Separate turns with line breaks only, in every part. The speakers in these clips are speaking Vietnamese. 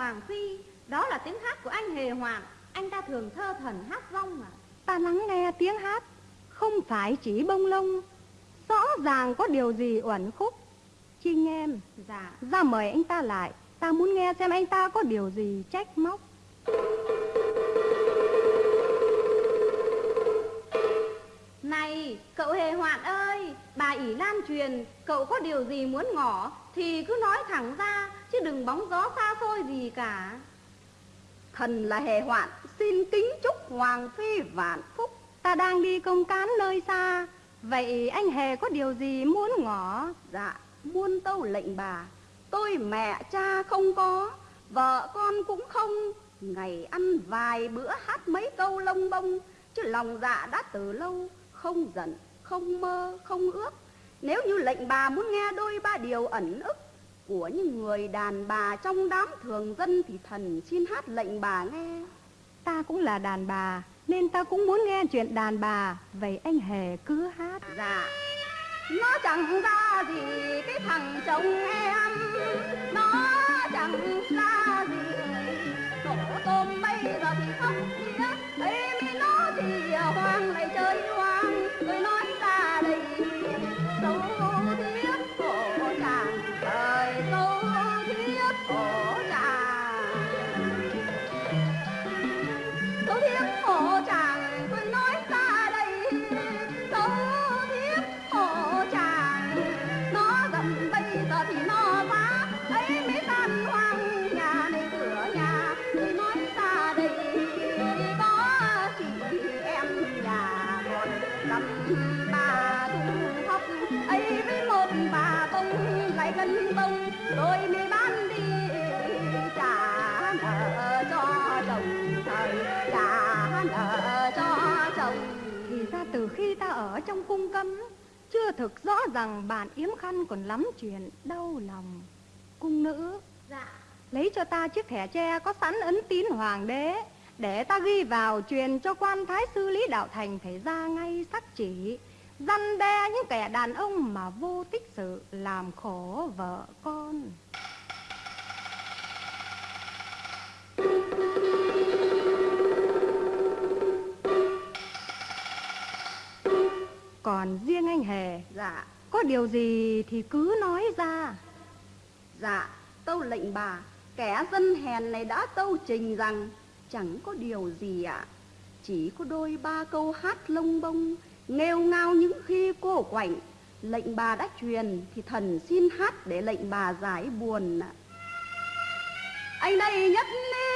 Hoàng Phi Đó là tiếng hát của anh Hề Hoàng. Anh ta thường thơ thần hát rong mà
Ta lắng nghe tiếng hát Không phải chỉ bông lông. Rõ ràng có điều gì uẩn khúc. Trinh em
Dạ.
Ra mời anh ta lại Ta muốn nghe xem anh ta có điều gì trách móc.
Này cậu Hề Hoạn ơi Bà ỷ lan truyền Cậu có điều gì muốn ngỏ Thì cứ nói thẳng ra Chứ đừng bóng gió xa xôi gì cả.
Thần là Hề Hoạn Xin kính chúc Hoàng Phi vạn phúc.
Ta đang đi công cán nơi xa Vậy anh Hề có điều gì muốn ngỏ?
Dạ muôn tâu lệnh bà Tôi mẹ cha không có Vợ con cũng không. Ngày ăn vài bữa hát mấy câu lông bông Chứ lòng dạ đã từ lâu Không giận, không mơ, không ước. Nếu như lệnh bà muốn nghe đôi ba điều ẩn ức của những người đàn bà trong đám thường dân Thì thần xin hát lệnh bà nghe.
Ta cũng là đàn bà Nên ta cũng muốn nghe chuyện đàn bà. Vậy anh Hề cứ hát.
Dạ. Nó chẳng ra gì cái thằng chồng em. Nó chẳng ra gì. Đổ tôm bây giờ thì khóc nghĩa ấy mới nó thì hoang lại chơi hoang. Tôi nói nợ cho chồng thời đã nợ cho chồng
Thì ra từ khi ta ở trong cung cấm Chưa thực rõ rằng bạn yếm khăn còn lắm chuyện đau lòng Cung nữ
Dạ.
Lấy cho ta chiếc thẻ tre có sẵn ấn tín hoàng đế, Để ta ghi vào truyền cho quan thái sư Lý Đạo Thành phải ra ngay sắc chỉ. Răn đe những kẻ đàn ông mà vô tích sự, làm khổ vợ con. Còn riêng anh Hề
dạ
Có điều gì thì cứ nói ra
Dạ, tâu lệnh bà, kẻ dân hèn này đã tâu trình rằng chẳng có điều gì ạ. Chỉ có đôi ba câu hát lông bông, nghêu ngao những khi cô quạnh. Lệnh bà đã truyền thì thần xin hát để lệnh bà giải buồn ạ. Anh đây nhất kỳ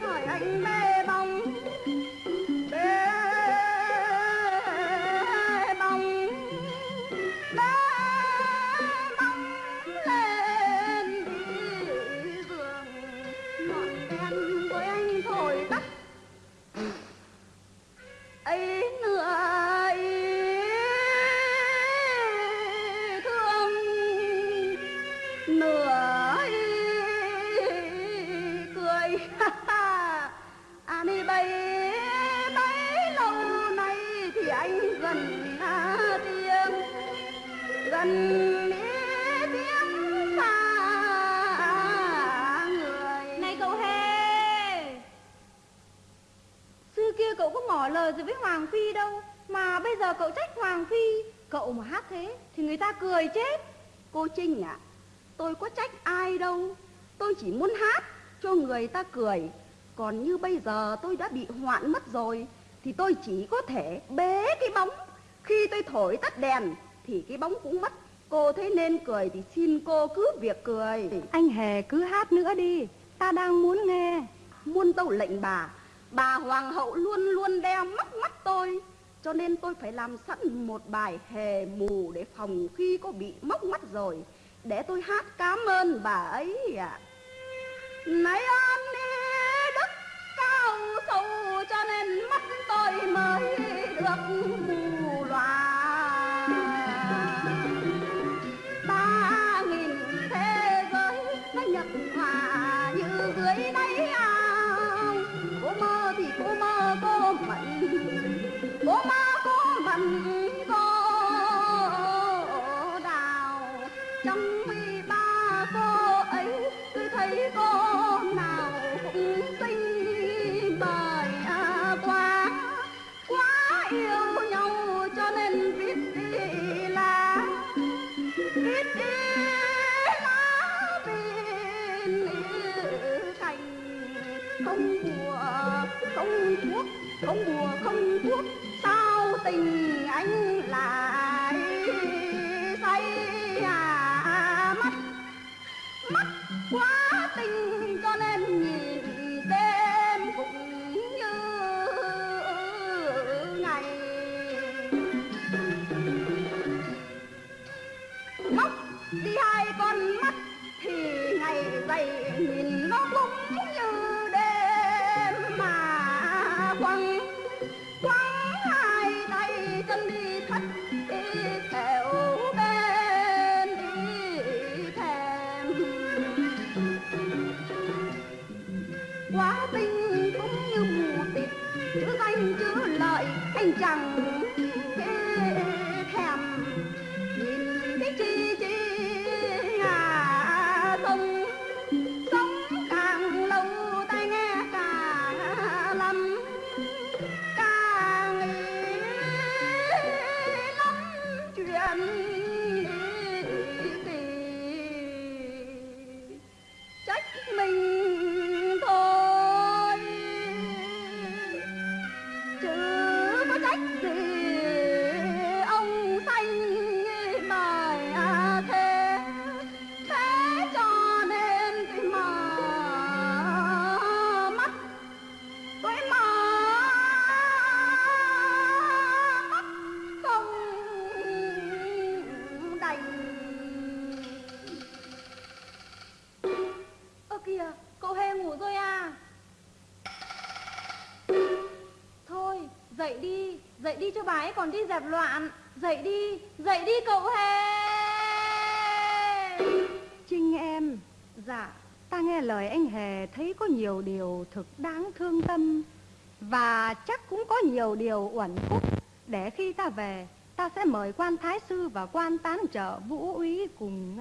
hỏi anh
ba. Bây giờ cậu trách Hoàng Phi Cậu mà hát thế Thì người ta cười chết
Cô Trinh ạ, tôi có trách ai đâu. tôi chỉ muốn hát cho người ta cười. Còn như bây giờ tôi đã bị hoạn mất rồi, thì tôi chỉ có thể bế cái bóng. Khi tôi thổi tắt đèn, thì cái bóng cũng mất. Cô thấy nên cười thì xin cô cứ việc cười.
Anh Hề cứ hát nữa đi, ta đang muốn nghe.
Muôn tâu lệnh bà, bà hoàng hậu luôn luôn đeo mắc mắt tôi. Cho nên tôi phải làm sẵn một bài hề mù để phòng khi có bị móc mắt rồi. Để tôi hát cảm ơn bà ấy ạ. À. Này ơn đức cao sâu cho nên mắt tôi mới được mù không bùa không thuốc sao tình anh lại say à mắt mắt quá tình
thank you. Dậy đi, dậy đi cho bà ấy còn đi dẹp loạn. Dậy đi, dậy đi cậu Hề.
Trinh em,
Dạ,
ta nghe lời anh Hề thấy có nhiều điều thực đáng thương tâm và chắc cũng có nhiều điều uẩn khúc để khi ta về ta sẽ mời quan thái sư và quan tán trợ vũ úy cùng